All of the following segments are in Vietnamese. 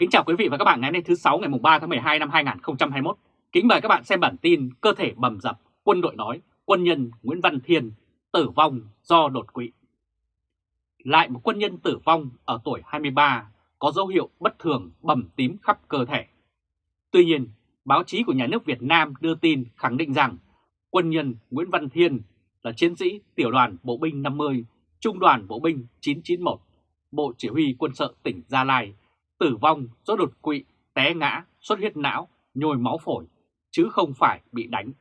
Kính chào quý vị và các bạn ngày hôm nay thứ 6 ngày 3 tháng 12 năm 2021. Kính mời các bạn xem bản tin Cơ thể bầm dập, quân đội nói, quân nhân Nguyễn Văn Thiên tử vong do đột quỵ. Lại một quân nhân tử vong ở tuổi 23 có dấu hiệu bất thường bầm tím khắp cơ thể. Tuy nhiên, báo chí của nhà nước Việt Nam đưa tin khẳng định rằng quân nhân Nguyễn Văn Thiên là chiến sĩ tiểu đoàn bộ binh 50, trung đoàn bộ binh 991, Bộ Chỉ huy quân sự tỉnh Gia Lai tử vong do đột quỵ, té ngã, xuất huyết não, nhồi máu phổi, chứ không phải bị đánh.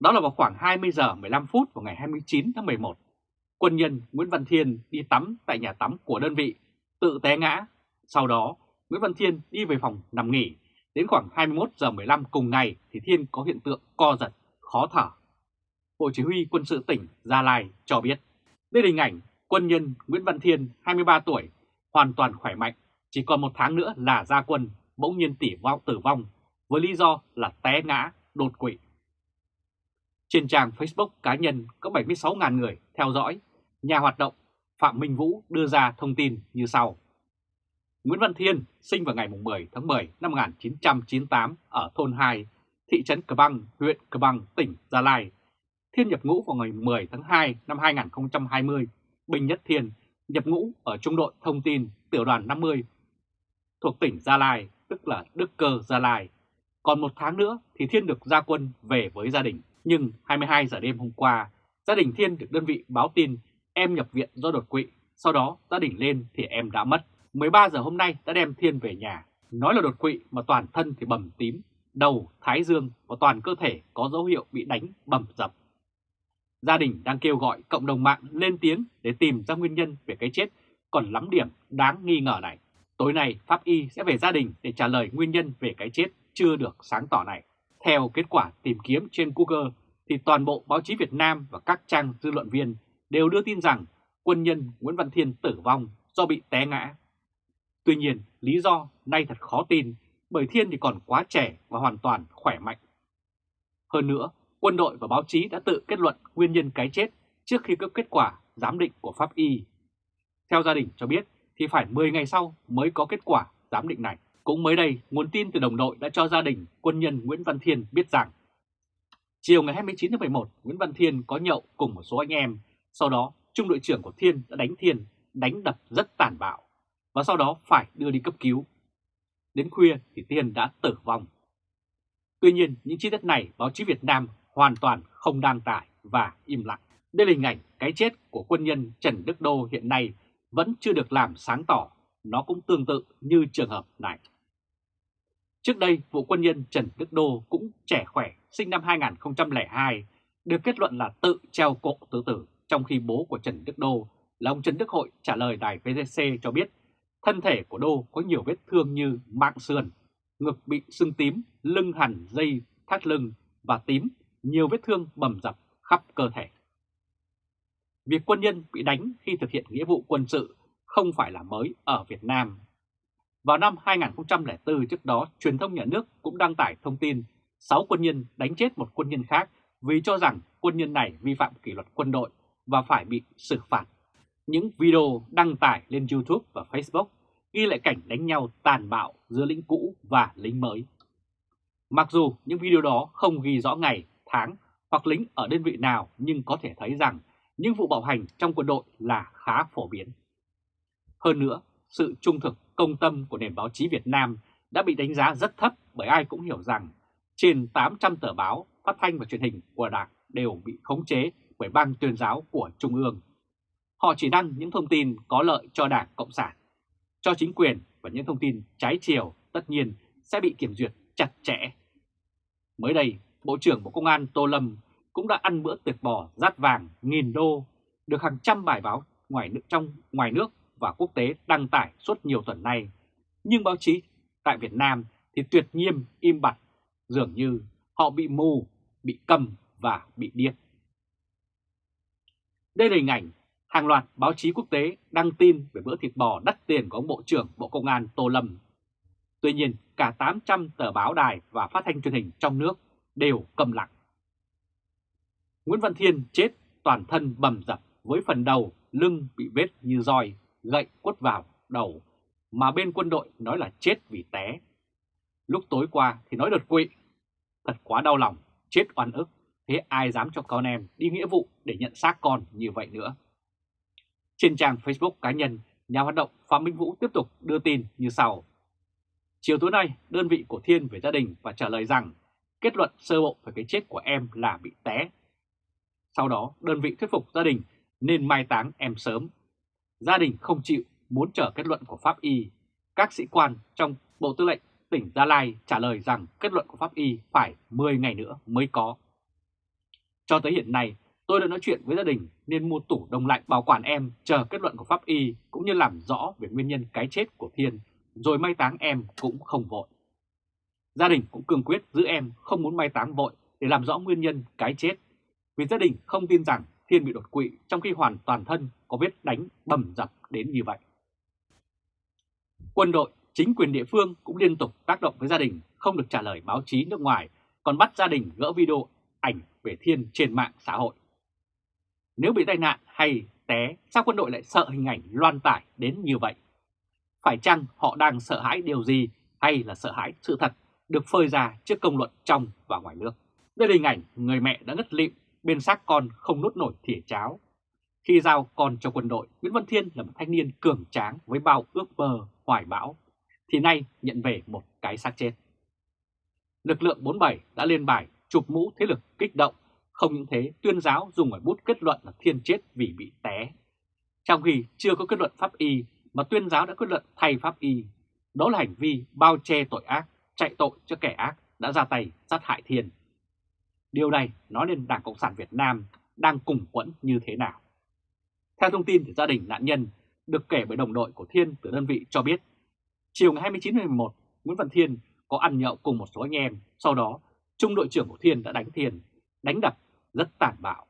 Đó là vào khoảng 20 giờ 15 phút vào ngày 29 tháng 11. Quân nhân Nguyễn Văn Thiên đi tắm tại nhà tắm của đơn vị, tự té ngã. Sau đó, Nguyễn Văn Thiên đi về phòng nằm nghỉ. Đến khoảng 21 giờ 15 cùng ngày thì Thiên có hiện tượng co giật, khó thở. Bộ Chỉ huy quân sự tỉnh Gia Lai cho biết. Đây là hình ảnh quân nhân Nguyễn Văn Thiên, 23 tuổi, hoàn toàn khỏe mạnh, chỉ còn một tháng nữa là ra quân, bỗng nhiên tỉ vong tử vong với lý do là té ngã, đột quỵ. Trên trang Facebook cá nhân có 76.000 người theo dõi, nhà hoạt động Phạm Minh Vũ đưa ra thông tin như sau. Nguyễn Văn Thiên sinh vào ngày 10 tháng 10 năm 1998 ở thôn 2, thị trấn Cờ Băng, huyện Cờ Băng, tỉnh Gia Lai. Thiên nhập ngũ vào ngày 10 tháng 2 năm 2020, Bình Nhất Thiên nhập ngũ ở trung đội thông tin tiểu đoàn 50 thuộc tỉnh Gia Lai, tức là Đức Cơ Gia Lai. Còn một tháng nữa thì Thiên được ra quân về với gia đình. Nhưng 22 giờ đêm hôm qua, gia đình Thiên được đơn vị báo tin em nhập viện do đột quỵ. Sau đó gia đình lên thì em đã mất. 13 giờ hôm nay đã đem Thiên về nhà. Nói là đột quỵ mà toàn thân thì bầm tím, đầu, thái dương và toàn cơ thể có dấu hiệu bị đánh bầm dập. Gia đình đang kêu gọi cộng đồng mạng lên tiếng để tìm ra nguyên nhân về cái chết còn lắm điểm đáng nghi ngờ này. Tối nay, Pháp Y sẽ về gia đình để trả lời nguyên nhân về cái chết chưa được sáng tỏ này. Theo kết quả tìm kiếm trên Google, thì toàn bộ báo chí Việt Nam và các trang dư luận viên đều đưa tin rằng quân nhân Nguyễn Văn Thiên tử vong do bị té ngã. Tuy nhiên, lý do nay thật khó tin bởi Thiên thì còn quá trẻ và hoàn toàn khỏe mạnh. Hơn nữa, quân đội và báo chí đã tự kết luận nguyên nhân cái chết trước khi cấp kết quả giám định của Pháp Y. Theo gia đình cho biết thì phải 10 ngày sau mới có kết quả giám định này. Cũng mới đây, nguồn tin từ đồng đội đã cho gia đình quân nhân Nguyễn Văn Thiên biết rằng chiều ngày 29 tháng 11, Nguyễn Văn Thiên có nhậu cùng một số anh em. Sau đó, trung đội trưởng của Thiên đã đánh Thiên, đánh đập rất tàn bạo và sau đó phải đưa đi cấp cứu. Đến khuya thì Thiên đã tử vong. Tuy nhiên, những chi tiết này báo chí Việt Nam hoàn toàn không đăng tải và im lặng. Đây là hình ảnh cái chết của quân nhân Trần Đức Đô hiện nay vẫn chưa được làm sáng tỏ, nó cũng tương tự như trường hợp này. Trước đây, vụ quân nhân Trần Đức Đô cũng trẻ khỏe, sinh năm 2002, được kết luận là tự treo cổ tự tử, trong khi bố của Trần Đức Đô là ông Trần Đức Hội trả lời đài VTC cho biết thân thể của Đô có nhiều vết thương như mạng sườn, ngực bị sưng tím, lưng hẳn dây thắt lưng và tím, nhiều vết thương bầm dập khắp cơ thể. Việc quân nhân bị đánh khi thực hiện nghĩa vụ quân sự không phải là mới ở Việt Nam. Vào năm 2004 trước đó, truyền thông nhà nước cũng đăng tải thông tin 6 quân nhân đánh chết một quân nhân khác vì cho rằng quân nhân này vi phạm kỷ luật quân đội và phải bị xử phạt. Những video đăng tải lên YouTube và Facebook ghi lại cảnh đánh nhau tàn bạo giữa lính cũ và lính mới. Mặc dù những video đó không ghi rõ ngày, tháng hoặc lính ở đơn vị nào nhưng có thể thấy rằng những vụ bạo hành trong quân đội là khá phổ biến. Hơn nữa, sự trung thực, công tâm của nền báo chí Việt Nam đã bị đánh giá rất thấp bởi ai cũng hiểu rằng trên 800 tờ báo, phát thanh và truyền hình của Đảng đều bị khống chế bởi ban tuyên giáo của Trung ương. Họ chỉ đăng những thông tin có lợi cho Đảng Cộng sản, cho chính quyền và những thông tin trái chiều tất nhiên sẽ bị kiểm duyệt chặt chẽ. Mới đây, Bộ trưởng Bộ Công an Tô Lâm cũng đã ăn bữa tiệc bò rát vàng nghìn đô, được hàng trăm bài báo ngoài nước trong ngoài nước và quốc tế đăng tải suốt nhiều tuần nay. Nhưng báo chí tại Việt Nam thì tuyệt nhiên im bặt, dường như họ bị mù, bị cầm và bị điếc. Đây là hình ảnh hàng loạt báo chí quốc tế đăng tin về bữa thịt bò đắt tiền của ông Bộ trưởng Bộ Công an Tô Lâm. Tuy nhiên, cả 800 tờ báo đài và phát thanh truyền hình trong nước đều cầm lặng. Nguyễn Văn Thiên chết toàn thân bầm dập với phần đầu, lưng bị vết như roi, gậy quất vào đầu, mà bên quân đội nói là chết vì té. Lúc tối qua thì nói đột quỵ. Thật quá đau lòng, chết oan ức, thế ai dám cho con em đi nghĩa vụ để nhận xác con như vậy nữa. Trên trang Facebook cá nhân, nhà hoạt động Phạm Minh Vũ tiếp tục đưa tin như sau. Chiều tối nay, đơn vị của Thiên về gia đình và trả lời rằng kết luận sơ bộ về cái chết của em là bị té. Sau đó, đơn vị thuyết phục gia đình nên mai táng em sớm. Gia đình không chịu, muốn chờ kết luận của Pháp Y. Các sĩ quan trong Bộ Tư lệnh tỉnh Gia Lai trả lời rằng kết luận của Pháp Y phải 10 ngày nữa mới có. Cho tới hiện nay, tôi đã nói chuyện với gia đình nên mua tủ đông lạnh bảo quản em chờ kết luận của Pháp Y cũng như làm rõ về nguyên nhân cái chết của Thiên, rồi mai táng em cũng không vội. Gia đình cũng cương quyết giữ em không muốn mai táng vội để làm rõ nguyên nhân cái chết, vì gia đình không tin rằng Thiên bị đột quỵ trong khi hoàn toàn thân có vết đánh bầm dập đến như vậy. Quân đội, chính quyền địa phương cũng liên tục tác động với gia đình không được trả lời báo chí nước ngoài, còn bắt gia đình gỡ video ảnh về Thiên trên mạng xã hội. Nếu bị tai nạn hay té, sao quân đội lại sợ hình ảnh loan tải đến như vậy? Phải chăng họ đang sợ hãi điều gì hay là sợ hãi sự thật được phơi ra trước công luận trong và ngoài nước? Đây là hình ảnh người mẹ đã ngất lịm bên xác con không nốt nổi thìa cháo. Khi giao con cho quân đội, Nguyễn Văn Thiên là một thanh niên cường tráng với bao ước mơ, hoài bão, thì nay nhận về một cái xác chết. Lực lượng 47 đã lên bài chụp mũ thế lực kích động, không những thế tuyên giáo dùng ở bút kết luận là Thiên chết vì bị té. Trong khi chưa có kết luận pháp y mà tuyên giáo đã kết luận thay pháp y, đó là hành vi bao che tội ác, chạy tội cho kẻ ác đã ra tay sát hại Thiên. Điều này nói lên Đảng Cộng sản Việt Nam đang cùng quẫn như thế nào. Theo thông tin từ gia đình nạn nhân, được kể bởi đồng đội của Thiên từ đơn vị cho biết, chiều ngày 29 tháng 11, Nguyễn Văn Thiên có ăn nhậu cùng một số anh em, sau đó trung đội trưởng của Thiên đã đánh Thiên, đánh đập rất tàn bạo.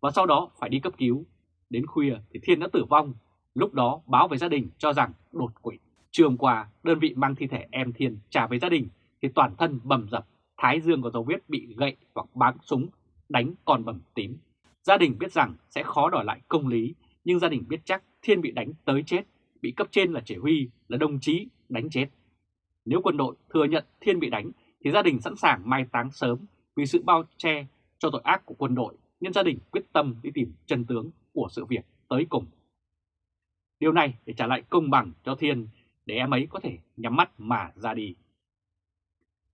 Và sau đó phải đi cấp cứu. Đến khuya thì Thiên đã tử vong, lúc đó báo về gia đình cho rằng đột quỵ. Trường qua, đơn vị mang thi thể em Thiên trả về gia đình thì toàn thân bầm dập, thái dương có dấu vết bị gậy hoặc bắn súng, đánh còn bầm tím. Gia đình biết rằng sẽ khó đòi lại công lý, nhưng gia đình biết chắc Thiên bị đánh tới chết, bị cấp trên là chỉ huy, là đồng chí đánh chết. Nếu quân đội thừa nhận Thiên bị đánh thì gia đình sẵn sàng mai táng sớm vì sự bao che cho tội ác của quân đội nên gia đình quyết tâm đi tìm chân tướng của sự việc tới cùng. Điều này để trả lại công bằng cho Thiên để em ấy có thể nhắm mắt mà ra đi.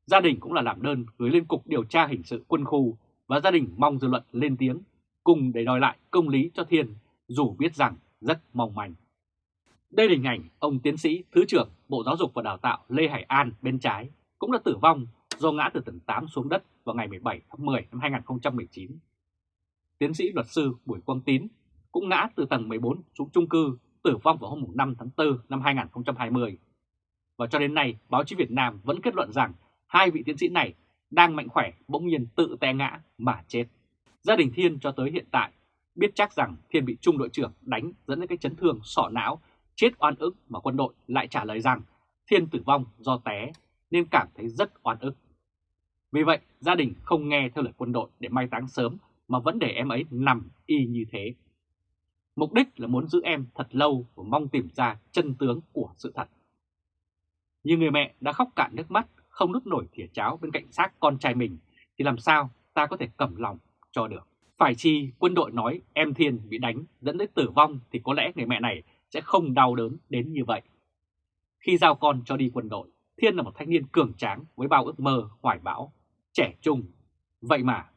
Gia đình cũng là làm đơn gửi lên Cục Điều tra Hình sự quân khu và gia đình mong dư luận lên tiếng cùng để đòi lại công lý cho Thiên dù biết rằng rất mong manh. Đây là hình ảnh ông tiến sĩ Thứ trưởng Bộ Giáo dục và Đào tạo Lê Hải An bên trái cũng đã tử vong do ngã từ tầng 8 xuống đất vào ngày 17 tháng 10 năm 2019. Tiến sĩ luật sư Bùi Quang Tín cũng ngã từ tầng 14 xuống chung cư tử vong vào hôm 5 tháng 4 năm 2020. Và cho đến nay, báo chí Việt Nam vẫn kết luận rằng hai vị tiến sĩ này đang mạnh khỏe bỗng nhiên tự té ngã mà chết. Gia đình Thiên cho tới hiện tại biết chắc rằng Thiên bị trung đội trưởng đánh dẫn đến cái chấn thương sọ não, chết oan ức mà quân đội lại trả lời rằng Thiên tử vong do té nên cảm thấy rất oan ức. Vì vậy, gia đình không nghe theo lời quân đội để mai táng sớm mà vẫn để em ấy nằm y như thế. Mục đích là muốn giữ em thật lâu và mong tìm ra chân tướng của sự thật. Như người mẹ đã khóc cạn nước mắt, không nút nổi thìa cháo bên cạnh xác con trai mình, thì làm sao ta có thể cầm lòng cho được. Phải chi quân đội nói em Thiên bị đánh dẫn đến tử vong thì có lẽ người mẹ này sẽ không đau đớn đến như vậy. Khi giao con cho đi quân đội, Thiên là một thanh niên cường tráng với bao ước mơ, hoài bão, trẻ trung. Vậy mà,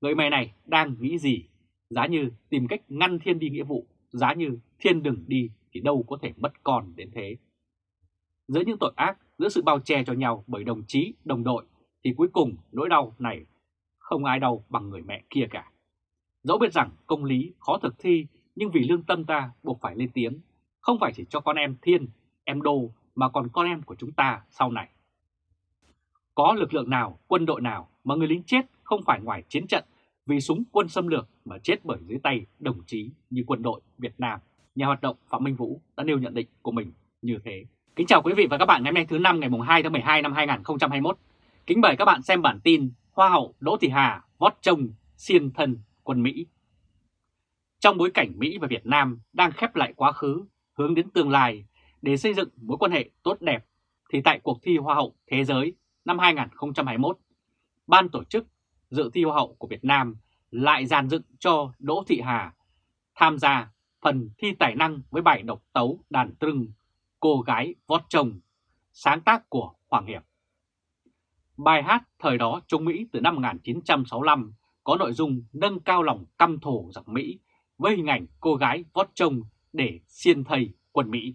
người mẹ này đang nghĩ gì? Giá như tìm cách ngăn Thiên đi nghĩa vụ, giá như Thiên đừng đi thì đâu có thể mất con đến thế. Giữa những tội ác, giữa sự bao che cho nhau bởi đồng chí, đồng đội, thì cuối cùng nỗi đau này không ai đau bằng người mẹ kia cả. Dẫu biết rằng công lý khó thực thi, nhưng vì lương tâm ta buộc phải lên tiếng, không phải chỉ cho con em Thiên, em Đô mà còn con em của chúng ta sau này. Có lực lượng nào, quân đội nào mà người lính chết không phải ngoài chiến trận vì súng quân xâm lược mà chết bởi dưới tay đồng chí như quân đội Việt Nam. Nhà hoạt động Phạm Minh Vũ đã nêu nhận định của mình như thế. Kính chào quý vị và các bạn ngày hôm nay thứ năm ngày 2 tháng 12 năm 2021. Kính mời các bạn xem bản tin Hoa hậu Đỗ Thị Hà vót chồng xiên thân quân Mỹ. Trong bối cảnh Mỹ và Việt Nam đang khép lại quá khứ, hướng đến tương lai, Để xây dựng mối quan hệ tốt đẹp thì tại cuộc thi Hoa hậu Thế giới năm 2021, ban tổ chức dự thi Hoa hậu của Việt Nam lại dàn dựng cho Đỗ Thị Hà tham gia phần thi tài năng với bài độc tấu đàn trưng Cô gái vót chồng, sáng tác của Hoàng Hiệp. Bài hát thời đó Trung Mỹ từ năm 1965 có nội dung nâng cao lòng căm thù giặc Mỹ với hình ảnh cô gái vót chồng để xiên thầy quân Mỹ.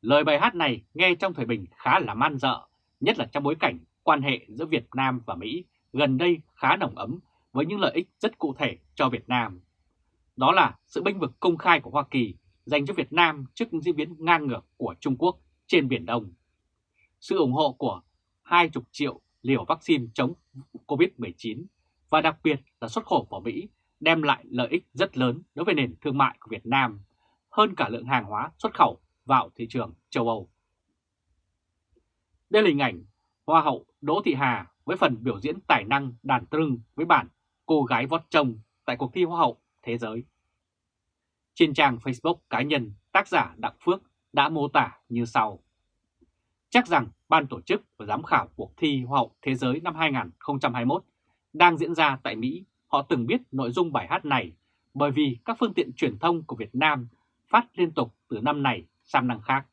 Lời bài hát này nghe trong thời bình khá là man dợ, nhất là trong bối cảnh quan hệ giữa Việt Nam và Mỹ gần đây khá nồng ấm với những lợi ích rất cụ thể cho Việt Nam. Đó là sự bênh vực công khai của Hoa Kỳ dành cho Việt Nam trước những diễn biến ngang ngược của Trung Quốc trên Biển Đông. Sự ủng hộ của 20 triệu liều vaccine chống COVID-19 và đặc biệt là xuất khẩu vào Mỹ đem lại lợi ích rất lớn đối với nền thương mại của Việt Nam hơn cả lượng hàng hóa xuất khẩu vào thị trường châu Âu. Đây là hình ảnh Hoa hậu Đỗ Thị Hà với phần biểu diễn tài năng đàn trưng với bản Cô gái vót chồng tại cuộc thi Hoa hậu Thế giới. Trên trang Facebook cá nhân, tác giả Đặng Phước đã mô tả như sau. Chắc rằng ban tổ chức và giám khảo cuộc thi Hoa hậu Thế giới năm 2021 đang diễn ra tại Mỹ, họ từng biết nội dung bài hát này bởi vì các phương tiện truyền thông của Việt Nam phát liên tục từ năm này sang năm khác.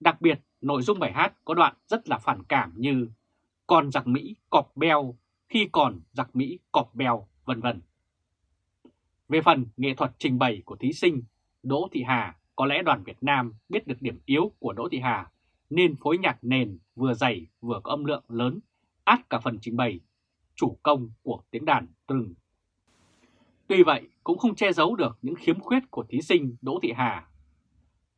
Đặc biệt, nội dung bài hát có đoạn rất là phản cảm như còn giặc Mỹ cọp beo, khi còn giặc Mỹ cọp beo, vân vân. Về phần nghệ thuật trình bày của thí sinh Đỗ Thị Hà, có lẽ đoàn Việt Nam biết được điểm yếu của Đỗ Thị Hà nên phối nhạc nền vừa dày vừa có âm lượng lớn, át cả phần trình bày chủ công của tiếng đàn trừng. Tuy vậy cũng không che giấu được những khiếm khuyết của thí sinh Đỗ Thị Hà.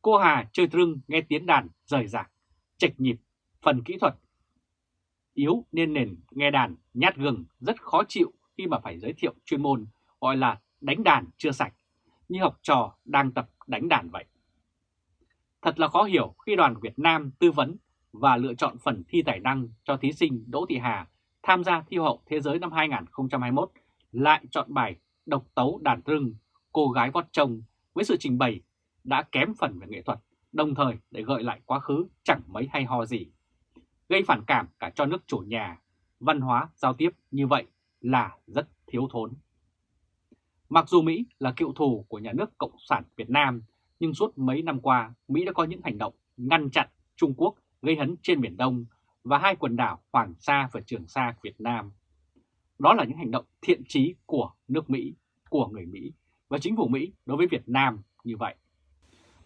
Cô Hà chơi trưng nghe tiếng đàn rời rạc, chệch nhịp, phần kỹ thuật yếu nên nền nghe đàn nhát gừng rất khó chịu khi mà phải giới thiệu chuyên môn gọi là đánh đàn chưa sạch, như học trò đang tập đánh đàn vậy. Thật là khó hiểu khi đoàn Việt Nam tư vấn và lựa chọn phần thi tài năng cho thí sinh Đỗ Thị Hà tham gia thi hậu thế giới năm 2021 lại chọn bài độc tấu đàn rừng cô gái vót chồng với sự trình bày đã kém phần về nghệ thuật, đồng thời để gợi lại quá khứ chẳng mấy hay ho gì. Gây phản cảm cả cho nước chủ nhà, văn hóa giao tiếp như vậy là rất thiếu thốn. Mặc dù Mỹ là cựu thù của nhà nước Cộng sản Việt Nam, nhưng suốt mấy năm qua Mỹ đã có những hành động ngăn chặn Trung Quốc gây hấn trên Biển Đông và hai quần đảo Hoàng Sa và Trường Sa Việt Nam. Đó là những hành động thiện trí của nước Mỹ, của người Mỹ và chính phủ Mỹ đối với Việt Nam như vậy.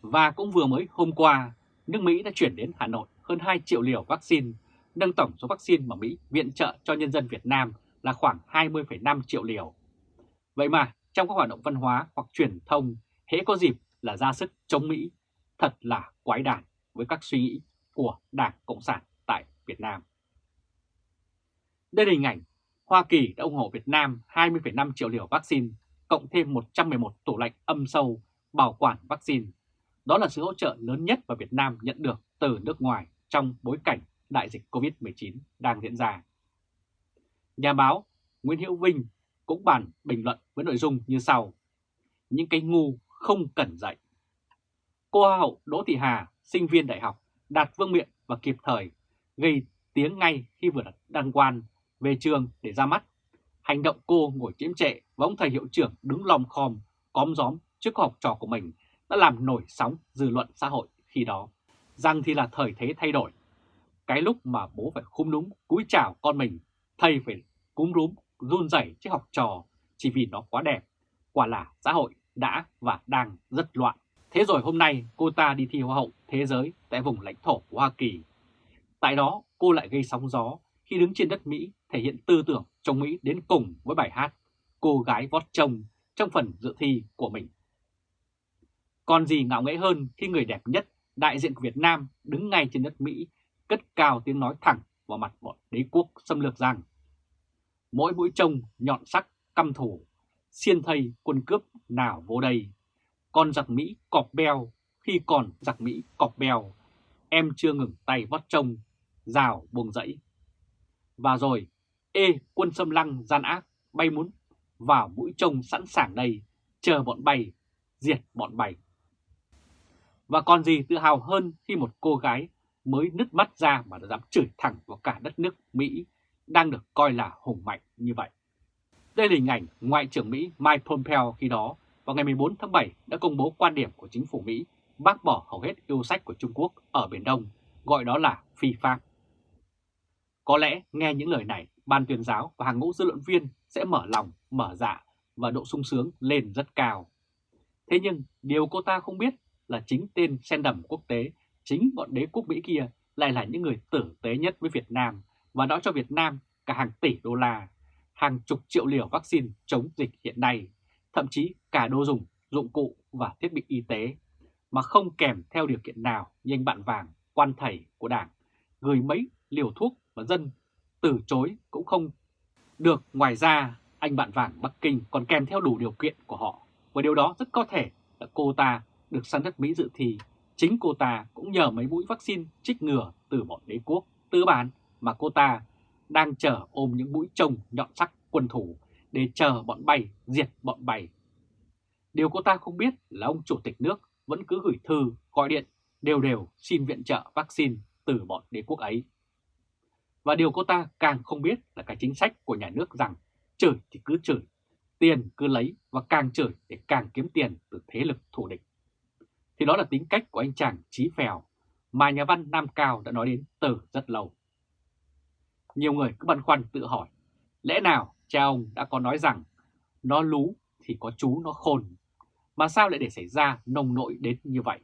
Và cũng vừa mới hôm qua, nước Mỹ đã chuyển đến Hà Nội hơn 2 triệu liều vaccine, nâng tổng số vaccine mà Mỹ viện trợ cho nhân dân Việt Nam là khoảng 20,5 triệu liều. Vậy mà trong các hoạt động văn hóa hoặc truyền thông, hễ có dịp là ra sức chống Mỹ, thật là quái đản với các suy nghĩ của Đảng Cộng sản tại Việt Nam. Đây là hình ảnh Hoa Kỳ đã ủng hộ Việt Nam 20,5 triệu liều vaccine, cộng thêm 111 tủ lạnh âm sâu bảo quản vaccine. Đó là sự hỗ trợ lớn nhất mà Việt Nam nhận được từ nước ngoài trong bối cảnh đại dịch COVID-19 đang diễn ra. Nhà báo Nguyễn Hữu Vinh cũng bàn bình luận với nội dung như sau. Những cái ngu không cần dạy. Cô Hoa hậu Đỗ Thị Hà, sinh viên đại học, đạt vương miện và kịp thời, gây tiếng ngay khi vừa đăng quan về trường để ra mắt. Hành động cô ngồi chiếm trệ và ông thầy hiệu trưởng đứng lom khom, cóm gióm trước học trò của mình đã làm nổi sóng dư luận xã hội khi đó. Rằng thì là thời thế thay đổi. Cái lúc mà bố phải khung núm cúi chào con mình, thầy phải cúm rúm run rẩy trước học trò chỉ vì nó quá đẹp. Quả là xã hội đã và đang rất loạn. Thế rồi hôm nay cô ta đi thi Hoa hậu Thế giới tại vùng lãnh thổ của Hoa Kỳ. Tại đó, cô lại gây sóng gió khi đứng trên đất Mỹ thể hiện tư tưởng chống Mỹ đến cùng với bài hát Cô gái vót chồng trong phần dự thi của mình. Còn gì ngạo nghễ hơn khi người đẹp nhất, đại diện của Việt Nam đứng ngay trên đất Mỹ, cất cao tiếng nói thẳng vào mặt bọn đế quốc xâm lược rằng mỗi mũi trông nhọn sắc căm thủ, xiên thây quân cướp nào vô đây. Con giặc Mỹ cọp beo, khi còn giặc Mỹ cọp beo, em chưa ngừng tay vót trông, rào buông dãy. Và rồi, ê quân xâm lăng gian ác bay muốn vào mũi trông sẵn sàng đây, chờ bọn bay, diệt bọn bay. Và còn gì tự hào hơn khi một cô gái mới nứt mắt ra mà đã dám chửi thẳng vào cả đất nước Mỹ đang được coi là hùng mạnh như vậy. Đây là hình ảnh Ngoại trưởng Mỹ Mike Pompeo khi đó vào ngày 14 tháng 7 đã công bố quan điểm của chính phủ Mỹ bác bỏ hầu hết yêu sách của Trung Quốc ở Biển Đông, gọi đó là phi pháp. Có lẽ nghe những lời này, ban tuyên giáo và hàng ngũ dư luận viên sẽ mở lòng, mở dạ và độ sung sướng lên rất cao. Thế nhưng điều cô ta không biết là chính tên sen đầm quốc tế, chính bọn đế quốc Mỹ kia lại là những người tử tế nhất với Việt Nam và đã cho Việt Nam cả hàng tỷ đô la, hàng chục triệu liều vaccine chống dịch hiện nay, thậm chí cả đồ dùng, dụng cụ và thiết bị y tế, mà không kèm theo điều kiện nào như anh bạn vàng, quan thầy của đảng, gửi mấy liều thuốc và dân từ chối cũng không được. Ngoài ra, anh bạn vàng Bắc Kinh còn kèm theo đủ điều kiện của họ, và điều đó rất có thể là cô ta được sang đất Mỹ dự thi. Chính cô ta cũng nhờ mấy mũi vaccine trích ngừa từ bọn đế quốc tư bản mà cô ta đang chờ ôm những mũi trông nhọn sắc quân thủ để chờ bọn bay diệt bọn bay. Điều cô ta không biết là ông chủ tịch nước vẫn cứ gửi thư, gọi điện đều đều xin viện trợ vaccine từ bọn đế quốc ấy. Và điều cô ta càng không biết là cái chính sách của nhà nước rằng chửi thì cứ chửi, tiền cứ lấy và càng chửi để càng kiếm tiền từ thế lực thù địch. Thì đó là tính cách của anh chàng Chí Phèo mà nhà văn Nam Cao đã nói đến từ rất lâu. Nhiều người cứ băn khoăn tự hỏi, lẽ nào cha ông đã có nói rằng nó lú thì có chú nó khôn, mà sao lại để xảy ra nông nội đến như vậy?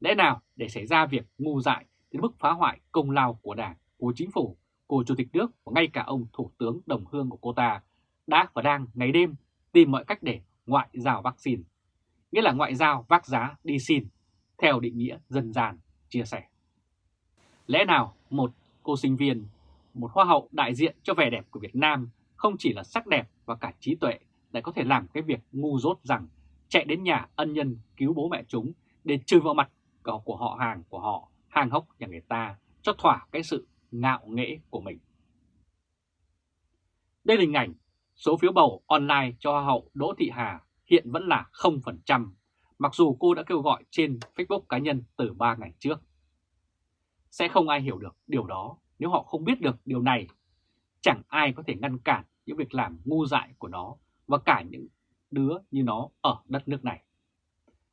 Lẽ nào để xảy ra việc ngu dại đến mức phá hoại công lao của đảng, của chính phủ, của chủ tịch nước và ngay cả ông thủ tướng đồng hương của cô ta đã và đang ngày đêm tìm mọi cách để ngoại giao vaccine, nghĩa là ngoại giao vác giá đi xin, theo định nghĩa dân gian, chia sẻ. Lẽ nào một cô sinh viên một hoa hậu đại diện cho vẻ đẹp của Việt Nam không chỉ là sắc đẹp và cả trí tuệ lại có thể làm cái việc ngu dốt rằng chạy đến nhà ân nhân cứu bố mẹ chúng để trừ vào mặt của họ hàng của họ, hàng hốc nhà người ta cho thỏa cái sự ngạo nghễ của mình. Đây là hình ảnh số phiếu bầu online cho Hoa hậu Đỗ Thị Hà hiện vẫn là 0%, mặc dù cô đã kêu gọi trên Facebook cá nhân từ 3 ngày trước. Sẽ không ai hiểu được điều đó nếu họ không biết được điều này, chẳng ai có thể ngăn cản những việc làm ngu dại của nó và cả những đứa như nó ở đất nước này.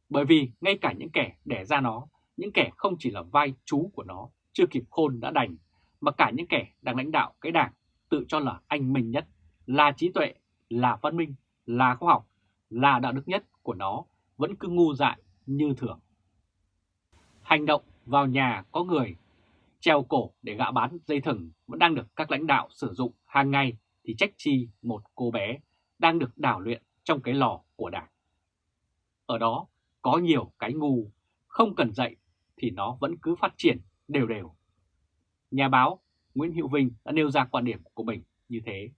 Bởi vì ngay cả những kẻ đẻ ra nó, những kẻ không chỉ là vai chú của nó, chưa kịp khôn đã đành, mà cả những kẻ đang lãnh đạo cái đảng tự cho là anh minh nhất, là trí tuệ, là văn minh, là khoa học, là đạo đức nhất của nó vẫn cứ ngu dại như thường. Hành động vào nhà có người treo cổ để gạ bán dây thừng vẫn đang được các lãnh đạo sử dụng hàng ngày thì trách chi một cô bé đang được đào luyện trong cái lò của đảng. Ở đó có nhiều cái ngu, không cần dạy thì nó vẫn cứ phát triển đều đều. Nhà báo Nguyễn Hữu Vinh đã nêu ra quan điểm của mình như thế.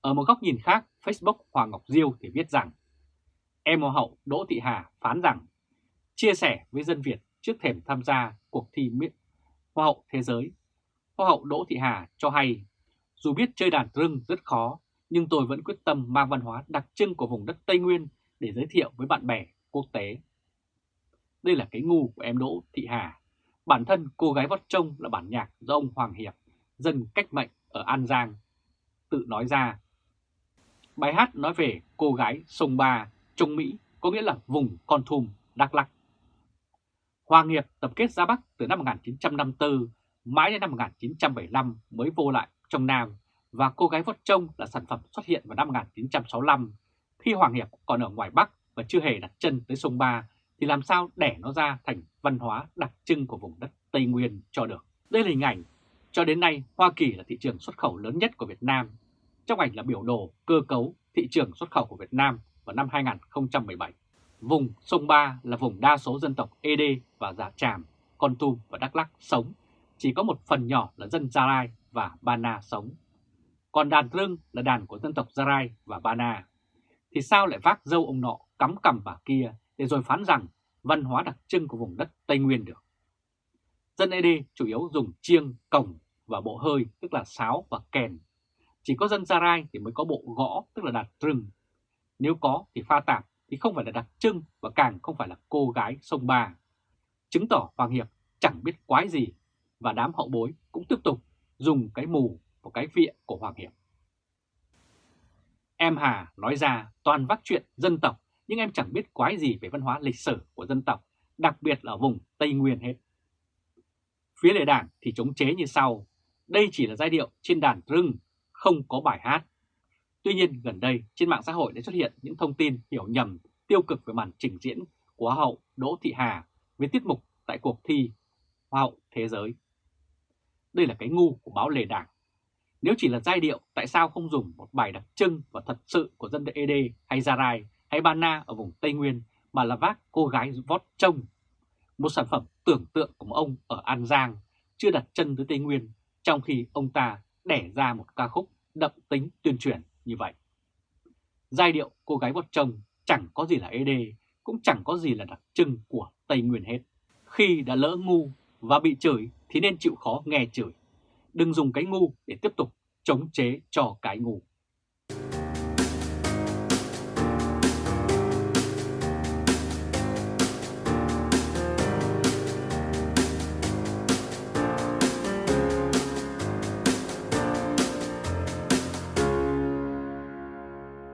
Ở một góc nhìn khác, Facebook Hoàng Ngọc Diêu thì viết rằng Em Hoa hậu Đỗ Thị Hà phán rằng chia sẻ với dân Việt trước thềm tham gia cuộc thi Hoa hậu Thế giới. Hoa hậu Đỗ Thị Hà cho hay, dù biết chơi đàn rưng rất khó, nhưng tôi vẫn quyết tâm mang văn hóa đặc trưng của vùng đất Tây Nguyên để giới thiệu với bạn bè quốc tế. Đây là cái ngu của em Đỗ Thị Hà. Bản thân cô gái vót trông là bản nhạc do ông Hoàng Hiệp, dân cách mệnh ở An Giang, tự nói ra. Bài hát nói về cô gái sông Ba, Trung Mỹ, có nghĩa là vùng Con Thum, Đắk lắc Hoàng Nghiệp tập kết ra Bắc từ năm 1954, mãi đến năm 1975 mới vô lại trong Nam và cô gái vót trông là sản phẩm xuất hiện vào năm 1965. Khi Hoàng Hiệp còn ở ngoài Bắc và chưa hề đặt chân tới sông Ba thì làm sao đẻ nó ra thành văn hóa đặc trưng của vùng đất Tây Nguyên cho được. Đây là hình ảnh. Cho đến nay, Hoa Kỳ là thị trường xuất khẩu lớn nhất của Việt Nam. Trong ảnh là biểu đồ cơ cấu thị trường xuất khẩu của Việt Nam vào năm 2017. Vùng sông Ba là vùng đa số dân tộc Ede và Già Tràm, Con Tum và Đắk Lắk sống, chỉ có một phần nhỏ là dân Gia Rai và Ba Na sống. Còn đàn rưng là đàn của dân tộc Gia Rai và Ba Na. Thì sao lại vác dâu ông nọ cắm cằm bà kia để rồi phán rằng văn hóa đặc trưng của vùng đất Tây Nguyên được? Dân Ede chủ yếu dùng chiêng, cổng và bộ hơi tức là sáo và kèn. Chỉ có dân Gia Rai thì mới có bộ gõ tức là đàn rừng. Nếu có thì pha tạp thì không phải là đặc trưng và càng không phải là cô gái sông Ba. Chứng tỏ Hoàng Hiệp chẳng biết quái gì và đám hậu bối cũng tiếp tục dùng cái mù và cái viện của Hoàng Hiệp. Em Hà nói ra toàn vác chuyện dân tộc nhưng em chẳng biết quái gì về văn hóa lịch sử của dân tộc, đặc biệt là ở vùng Tây Nguyên hết. Phía lệ đảng thì chống chế như sau, đây chỉ là giai điệu trên đàn rưng, không có bài hát. Tuy nhiên gần đây trên mạng xã hội đã xuất hiện những thông tin hiểu nhầm tiêu cực về màn trình diễn của Hoa hậu Đỗ Thị Hà với tiết mục tại cuộc thi Hoa hậu Thế giới. Đây là cái ngu của báo Lề Đảng. Nếu chỉ là giai điệu, tại sao không dùng một bài đặc trưng và thật sự của dân ED hay Gia Rai hay Bana ở vùng Tây Nguyên mà là vác cô gái vót trông? Một sản phẩm tưởng tượng của ông ở An Giang chưa đặt chân tới Tây Nguyên trong khi ông ta đẻ ra một ca khúc đậm tính tuyên truyền như vậy. Giai điệu cô gái vót chồng chẳng có gì là ED, cũng chẳng có gì là đặc trưng của Tây Nguyên hết. Khi đã lỡ ngu và bị chửi thì nên chịu khó nghe chửi. Đừng dùng cái ngu để tiếp tục chống chế cho cái ngu.